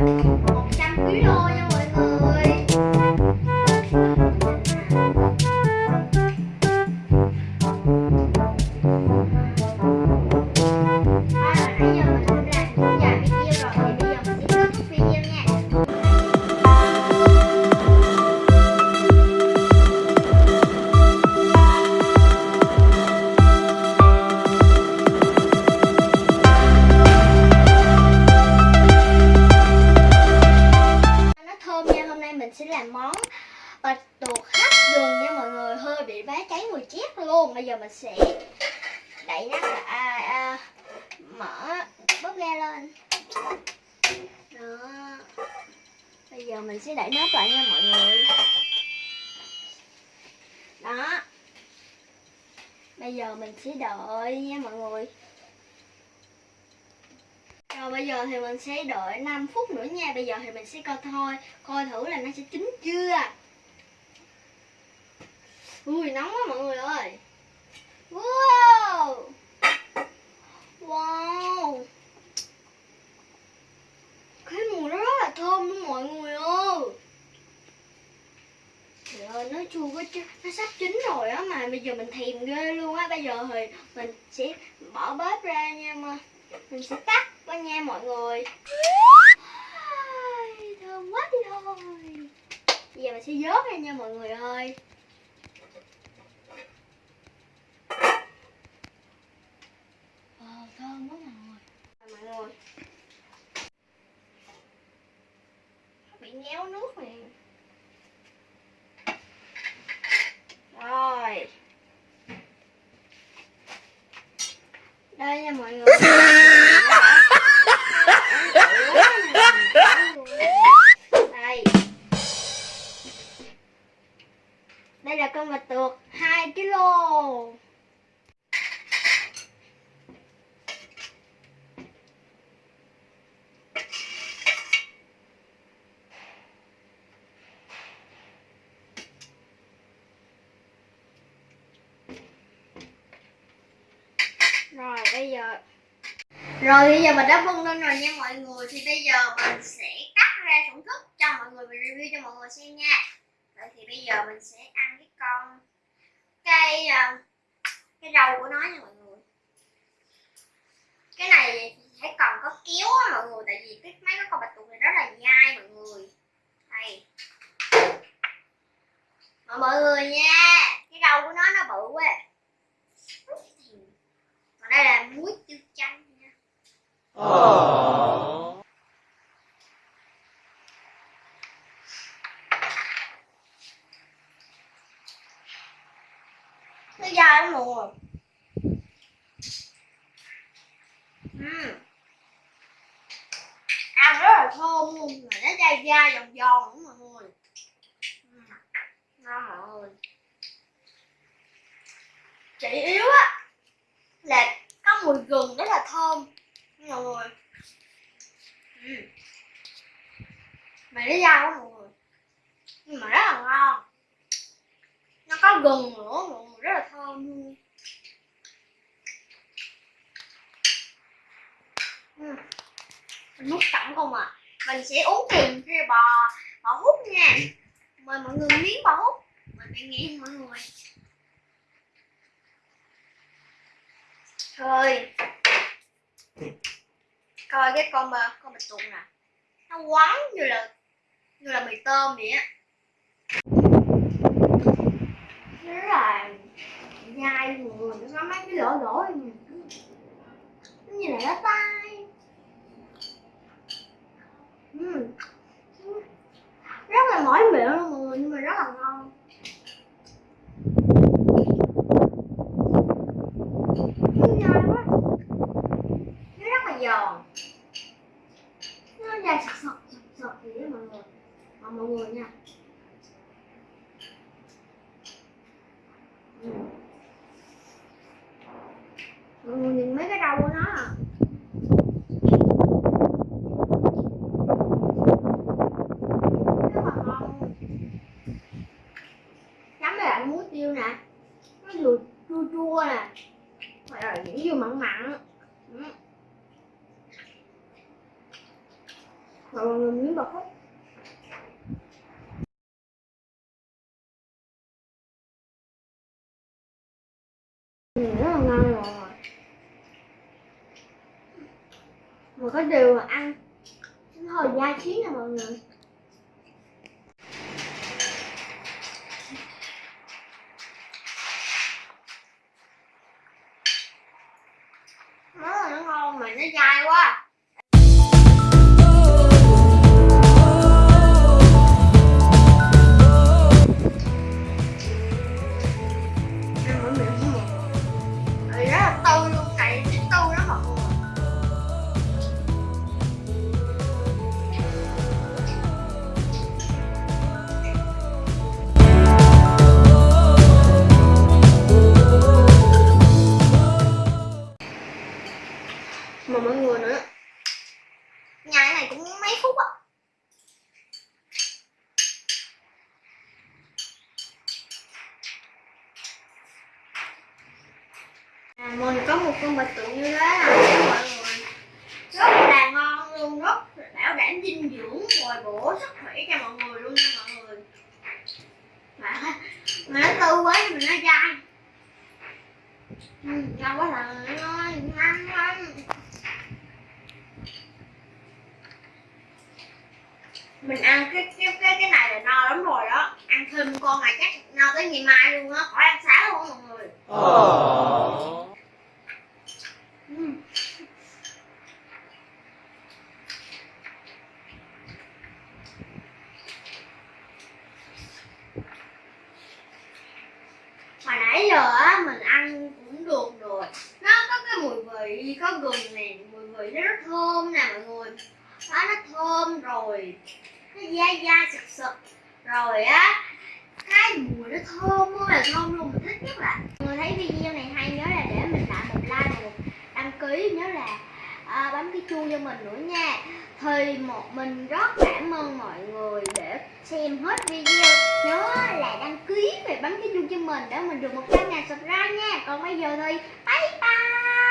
Thank you. Sẽ làm món bạch tuộc hấp gừng nha mọi người. Hơi bị bá cháy mùi chét luôn. Bây giờ mình sẽ đậy nắp lại à, à, mở bóp ga lên. Đó. Bây giờ mình sẽ đậy nắp lại nha mọi người. Đó. Bây giờ mình sẽ đợi nha mọi người rồi bây giờ thì mình sẽ đợi 5 phút nữa nha. Bây giờ thì mình sẽ coi thôi, Coi thử là nó sẽ chín chưa. Ui, nóng quá mọi người ơi. Wow! Wow! Cái mùi nó rất là thơm luôn mọi người ơi. Trời ơi, nó chua quá chứ. Nó sắp chín rồi á mà, bây giờ mình thèm ghê luôn á. Bây giờ thì mình sẽ bỏ bếp ra nha mà Mình sẽ tắt qua nha mọi người. Thơm quá đi thôi. Bây giờ mình sẽ vớt ra nha mọi người ơi. Ờ, thơm quá mọi người. Rồi, mọi người. Nó bị nhéo nước nè Rồi. Đây nha mọi người rồi, bây giờ rồi, bây giờ mình đã vân lên rồi nha mọi người. Thì bây giờ mình sẽ cắt ra thưởng thức cho mọi người, Mình review cho mọi người xem nha. Rồi thì bây giờ mình sẽ ăn cái con Cái ờ, Cái đầu của nó nha mọi người. Cái này thì phải còn có kéo á mọi người, Tại vì cái mấy cái con bạch tuộc này rất là dai mọi người. Đây. Mọi người nha, Cái đầu của nó nó bự quá Còn đây là muối tiêu chanh nha Aww nó dai lắm rồi, người. Ăn rất là thơm luôn mà nó dai dai giòn giòn đúng mọi người. Ngon mọi người. Chỉ yếu á là có mùi gừng rất là thơm mọi người. Mà nó dai quá mọi người. Nhưng mà rất là ngon. Nó có gừng nữa là thơm luôn mình múc sẵn không à mình sẽ uống cùng theo bò bò hút nha. Mời mọi người miếng bò hút mình phải nghe mọi người. Thôi coi cái con mà con bạch tuộc nè. Nó quắn như là như là mì tôm vậy á nó rất là dai mọi người nó có mấy cái lỗ lỗ này nè. nó như là lá tay Ừm. rất là mỏi miệng luôn mọi người nhưng mà rất là ngon nó dai quá nó rất là giòn nó dai sật sật sật sật vậy đó mọi người mà mọi người nha mọi người nhìn mấy cái rau của nó à rất là ngon chấm với lại muối tiêu nè nó vừa chua chua nè rồi những vừa mặn mặn Ừ. Rồi mọi người miếng bột hết Ừ, rất là ngon rồi mà có điều ăn. Hồi hơi dai nè mọi người nữa. Nhai này cũng mấy phút á à, mình có một con bạch tuộc như thế này mọi người. Rất là ngon luôn rất bảo đảm dinh dưỡng bồi bổ sức khỏe cho mọi người luôn nha mọi người. Mà, mà nó tươi quá nhưng mình nó dai. Ừ, ngon quá là ngon ngon ngon mình ăn cái cái cái cái này là no lắm rồi đó. Ăn thêm con này chắc no tới ngày mai luôn á. Khỏi ăn sáng luôn mọi người. Ừ. hồi nãy giờ á mình ăn cũng được rồi. Nó có cái mùi vị có gừng nè mùi vị nó rất thơm nè mọi người đó nó thơm rồi. Nó dai dai sực sực. Rồi á cái mùi nó thơm ơi là thơm luôn. Mình thích nhất là người thấy video này hay nhớ là để mình lại một like và một đăng ký nhớ là à, bấm cái chuông cho mình nữa nha. Thì một mình rất cảm ơn mọi người để xem hết video. Nhớ là đăng ký và bấm cái chuông cho mình để mình được 100 ngàn subscribe nha. Còn bây giờ thì bye bye.